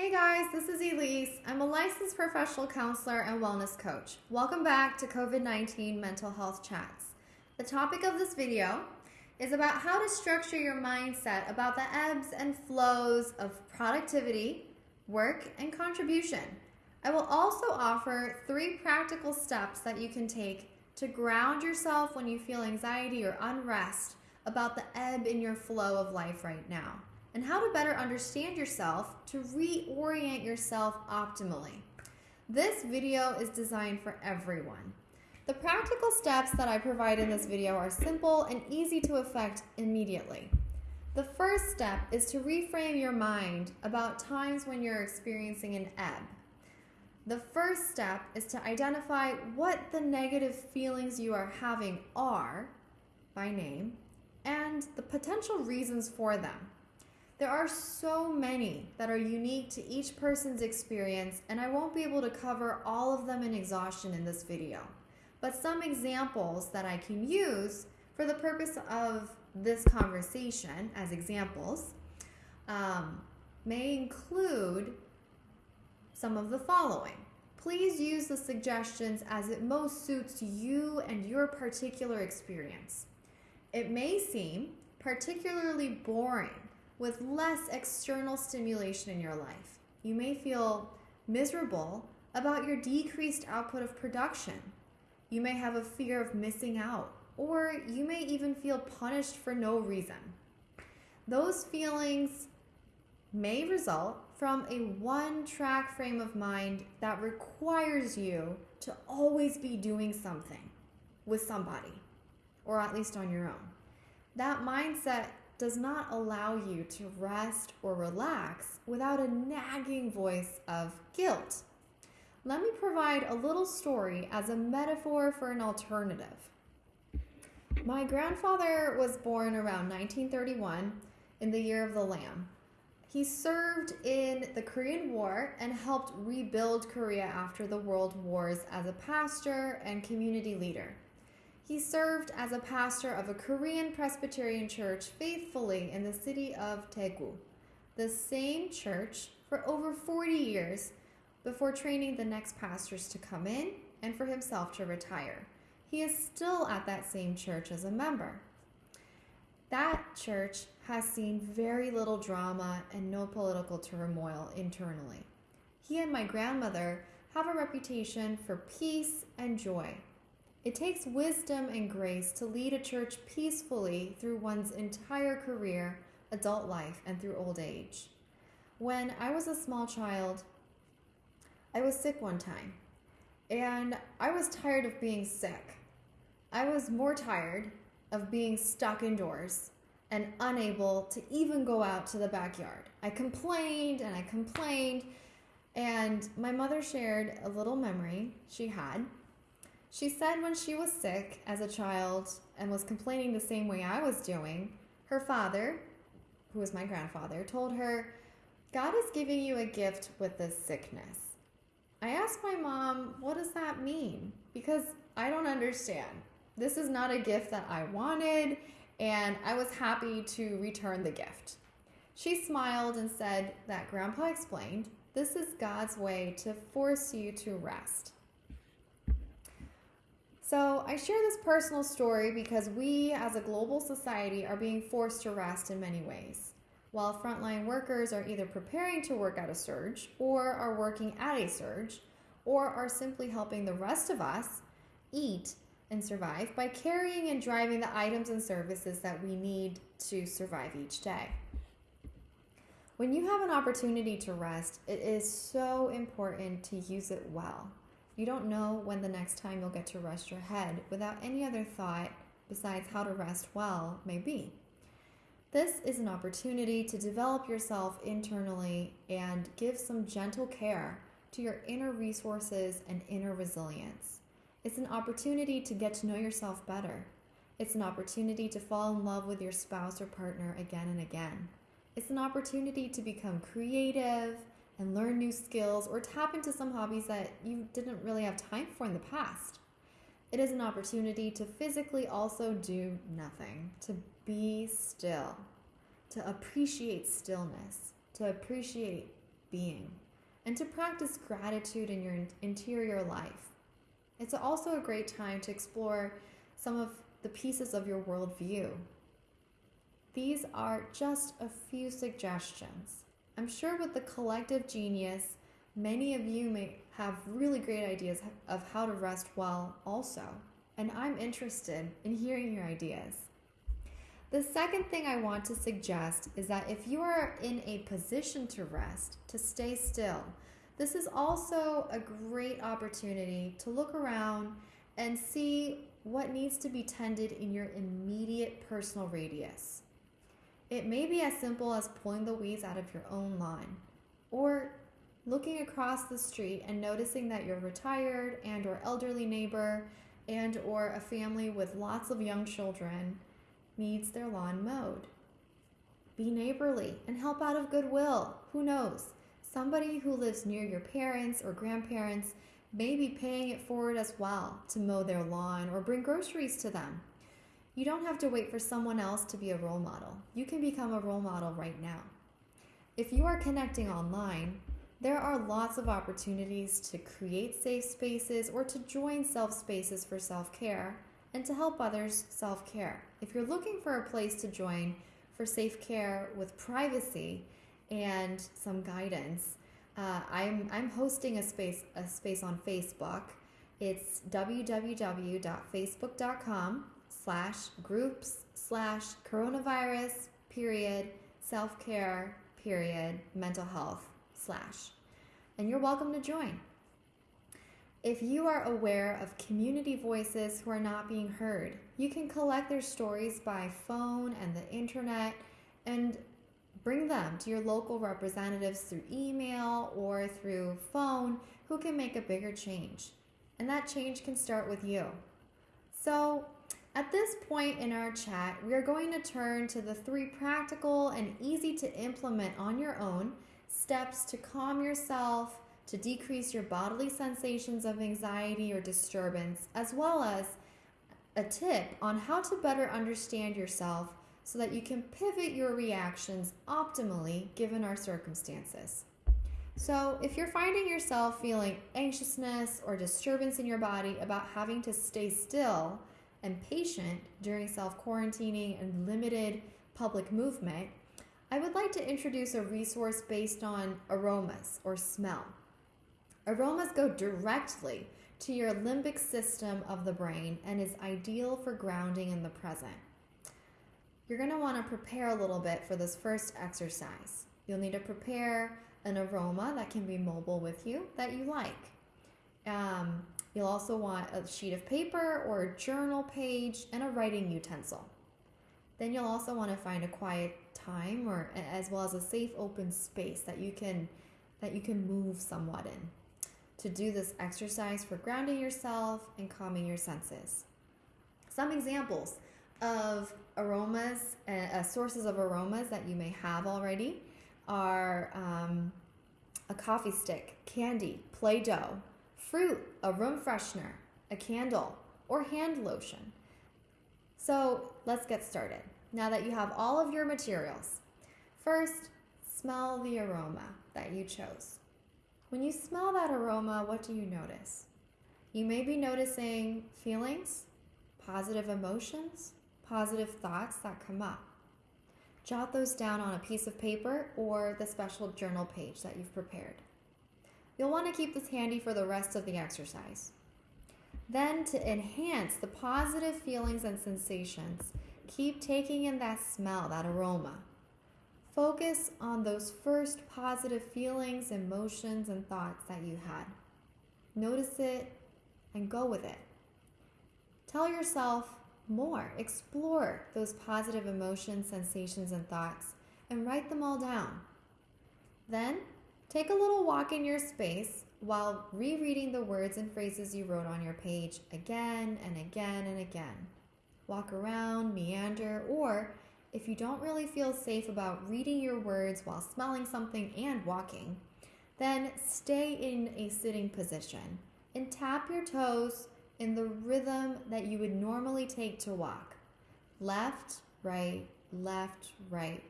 Hey guys, this is Elise. I'm a licensed professional counselor and wellness coach. Welcome back to COVID 19 Mental Health Chats. The topic of this video is about how to structure your mindset about the ebbs and flows of productivity, work, and contribution. I will also offer three practical steps that you can take to ground yourself when you feel anxiety or unrest about the ebb in your flow of life right now, and how to better understand yourself to reorient yourself optimally. This video is designed for everyone. The practical steps that I provide in this video are simple and easy to effect immediately. The first step is to reframe your mind about times when you're experiencing an ebb. The first step is to identify what the negative feelings you are having are by name and the potential reasons for them. There are so many that are unique to each person's experience, and I won't be able to cover all of them in exhaustion in this video. But some examples that I can use for the purpose of this conversation as examples um, may include some of the following. Please use the suggestions as it most suits you and your particular experience. It may seem particularly boring with less external stimulation in your life. You may feel miserable about your decreased output of production. You may have a fear of missing out, or you may even feel punished for no reason. Those feelings may result from a one track frame of mind that requires you to always be doing something with somebody, or at least on your own. That mindset does not allow you to rest or relax without a nagging voice of guilt. Let me provide a little story as a metaphor for an alternative. My grandfather was born around 1931 in the year of the Lamb. He served in the Korean War and helped rebuild Korea after the world wars as a pastor and community leader. He served as a pastor of a Korean Presbyterian church faithfully in the city of Daegu, the same church for over 40 years before training the next pastors to come in and for himself to retire. He is still at that same church as a member. That church has seen very little drama and no political turmoil internally. He and my grandmother have a reputation for peace and joy. It takes wisdom and grace to lead a church peacefully through one's entire career, adult life, and through old age. When I was a small child, I was sick one time, and I was tired of being sick. I was more tired of being stuck indoors and unable to even go out to the backyard. I complained and I complained, and my mother shared a little memory she had. She said when she was sick as a child and was complaining the same way I was doing, her father, who was my grandfather, told her, God is giving you a gift with this sickness. I asked my mom, what does that mean? Because I don't understand. This is not a gift that I wanted, and I was happy to return the gift. She smiled and said that Grandpa explained this is God's way to force you to rest. So, I share this personal story because we as a global society are being forced to rest in many ways. While frontline workers are either preparing to work at a surge, or are working at a surge, or are simply helping the rest of us eat and survive by carrying and driving the items and services that we need to survive each day. When you have an opportunity to rest, it is so important to use it well. You don't know when the next time you'll get to rest your head without any other thought besides how to rest well may be. This is an opportunity to develop yourself internally and give some gentle care to your inner resources and inner resilience. It's an opportunity to get to know yourself better. It's an opportunity to fall in love with your spouse or partner again and again. It's an opportunity to become creative and learn new skills or tap into some hobbies that you didn't really have time for in the past. It is an opportunity to physically also do nothing, to be still, to appreciate stillness, to appreciate being and to practice gratitude in your interior life. It's also a great time to explore some of the pieces of your worldview. These are just a few suggestions. I'm sure with the collective genius, many of you may have really great ideas of how to rest well also, and I'm interested in hearing your ideas. The second thing I want to suggest is that if you are in a position to rest, to stay still, this is also a great opportunity to look around and see what needs to be tended in your immediate personal radius. It may be as simple as pulling the weeds out of your own lawn, or looking across the street and noticing that your retired and or elderly neighbor and or a family with lots of young children needs their lawn mowed. Be neighborly and help out of goodwill. Who knows? Somebody who lives near your parents or grandparents may be paying it forward as well to mow their lawn or bring groceries to them. You don't have to wait for someone else to be a role model. You can become a role model right now. If you are connecting online, there are lots of opportunities to create safe spaces or to join self spaces for self care and to help others self care. If you're looking for a place to join for safe care with privacy and some guidance, uh, I'm, I'm hosting a space, a space on Facebook. It's www.facebook.com slash groups slash coronavirus period self care period mental health slash. And you're welcome to join. If you are aware of community voices who are not being heard, you can collect their stories by phone and the internet and bring them to your local representatives through email or through phone who can make a bigger change. And that change can start with you. So, at this point in our chat, we are going to turn to the three practical and easy to implement on your own steps to calm yourself to decrease your bodily sensations of anxiety or disturbance, as well as a tip on how to better understand yourself so that you can pivot your reactions optimally given our circumstances. So, if you're finding yourself feeling anxiousness or disturbance in your body about having to stay still and patient during self quarantining and limited public movement, I would like to introduce a resource based on aromas or smell. Aromas go directly to your limbic system of the brain and is ideal for grounding in the present. You're going to want to prepare a little bit for this first exercise. You'll need to prepare an aroma that can be mobile with you that you like. Um, you'll also want a sheet of paper or a journal page and a writing utensil. Then you'll also want to find a quiet time or as well as a safe open space that you can that you can move somewhat in to do this exercise for grounding yourself and calming your senses. Some examples of aromas, uh, uh, sources of aromas that you may have already are um, a coffee stick, candy, Play Doh, fruit, a room freshener, a candle, or hand lotion. So let's get started. Now that you have all of your materials, first smell the aroma that you chose. When you smell that aroma, what do you notice? You may be noticing feelings, positive emotions, positive thoughts that come up. Jot those down on a piece of paper or the special journal page that you've prepared. You'll want to keep this handy for the rest of the exercise. Then, to enhance the positive feelings and sensations, keep taking in that smell, that aroma. Focus on those first positive feelings, emotions, and thoughts that you had. Notice it and go with it. Tell yourself more. Explore those positive emotions, sensations, and thoughts and write them all down. Then take a little walk in your space while rereading the words and phrases you wrote on your page again and again and again. Walk around, meander, or if you don't really feel safe about reading your words while smelling something and walking, then stay in a sitting position and tap your toes in the rhythm that you would normally take to walk. Left, right, left, right,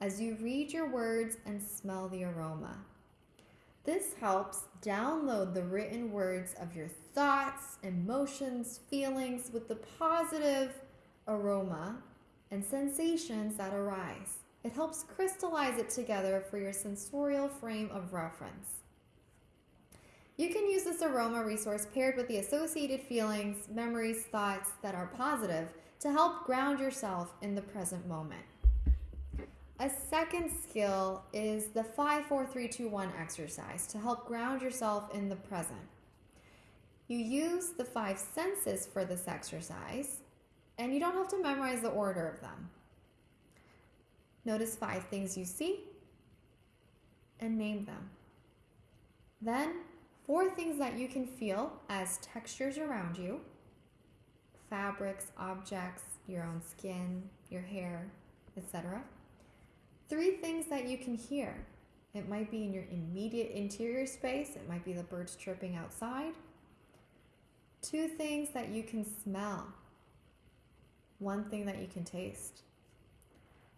as you read your words and smell the aroma. This helps download the written words of your thoughts, emotions, feelings with the positive aroma and sensations that arise. It helps crystallize it together for your sensorial frame of reference. You can use this aroma resource paired with the associated feelings, memories, thoughts that are positive to help ground yourself in the present moment. A second skill is the 5 4 3 2 1 exercise to help ground yourself in the present. You use the five senses for this exercise, and you don't have to memorize the order of them. Notice five things you see and name them. Then, four things that you can feel as textures around you fabrics, objects, your own skin, your hair, etc. Three things that you can hear. It might be in your immediate interior space, it might be the birds chirping outside. Two things that you can smell. One thing that you can taste.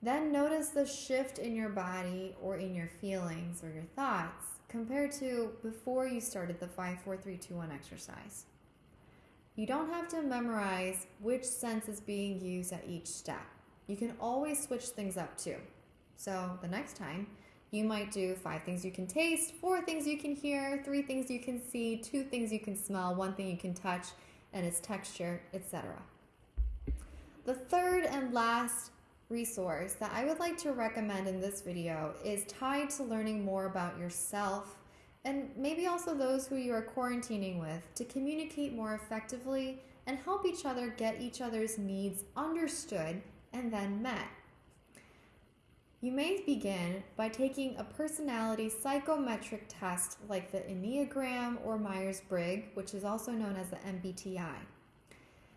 Then notice the shift in your body or in your feelings or your thoughts compared to before you started the 5 4 3 2 1 exercise. You don't have to memorize which sense is being used at each step. You can always switch things up too. So the next time, you might do five things you can taste, four things you can hear, three things you can see, two things you can smell, one thing you can touch, and its texture, etc. The third and last resource that I would like to recommend in this video is tied to learning more about yourself and maybe also those who you are quarantining with to communicate more effectively and help each other get each other's needs understood and then met. You may begin by taking a personality psychometric test like the Enneagram or Myers Briggs, which is also known as the MBTI.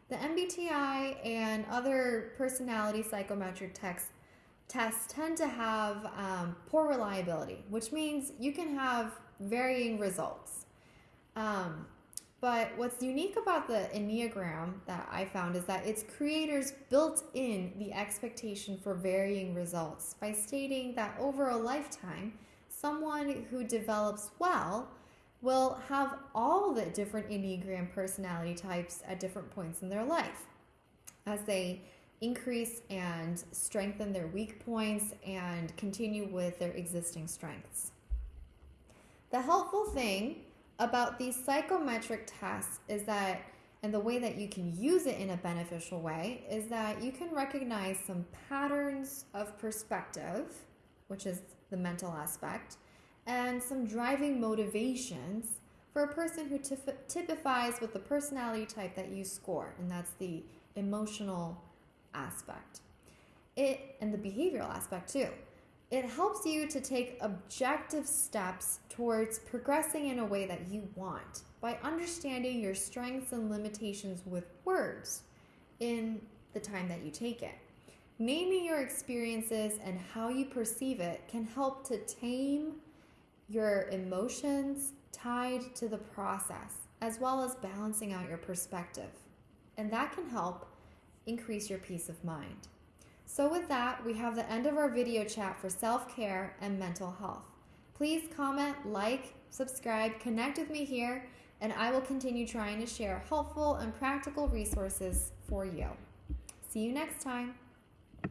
The MBTI and other personality psychometric tests, tests tend to have um, poor reliability, which means you can have varying results. Um, but what's unique about the Enneagram that I found is that its creators built in the expectation for varying results by stating that over a lifetime, someone who develops well will have all the different Enneagram personality types at different points in their life as they increase and strengthen their weak points and continue with their existing strengths. The helpful thing about these psychometric tests is that, and the way that you can use it in a beneficial way, is that you can recognize some patterns of perspective, which is the mental aspect, and some driving motivations for a person who typifies with the personality type that you score, and that's the emotional aspect. It and the behavioral aspect too. It helps you to take objective steps towards progressing in a way that you want by understanding your strengths and limitations with words in the time that you take it. Naming your experiences and how you perceive it can help to tame your emotions tied to the process, as well as balancing out your perspective. And that can help increase your peace of mind. So with that, we have the end of our video chat for self-care and mental health. Please comment, like, subscribe, connect with me here, and I will continue trying to share helpful and practical resources for you. See you next time.